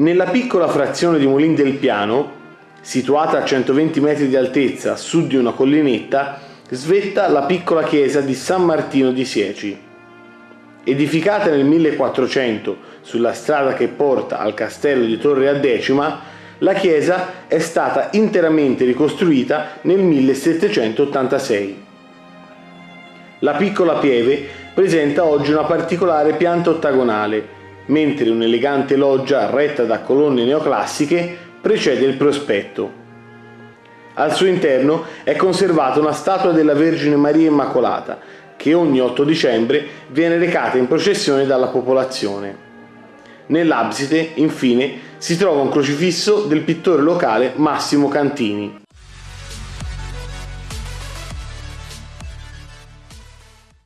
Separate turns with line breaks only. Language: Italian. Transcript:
Nella piccola frazione di Molin del Piano, situata a 120 metri di altezza a sud di una collinetta, svetta la piccola chiesa di San Martino di Sieci. Edificata nel 1400 sulla strada che porta al castello di Torre a Decima, la chiesa è stata interamente ricostruita nel 1786. La piccola pieve presenta oggi una particolare pianta ottagonale, mentre un'elegante loggia retta da colonne neoclassiche precede il prospetto. Al suo interno è conservata una statua della Vergine Maria Immacolata, che ogni 8 dicembre viene recata in processione dalla popolazione. Nell'abside, infine, si trova un crocifisso del pittore locale Massimo Cantini.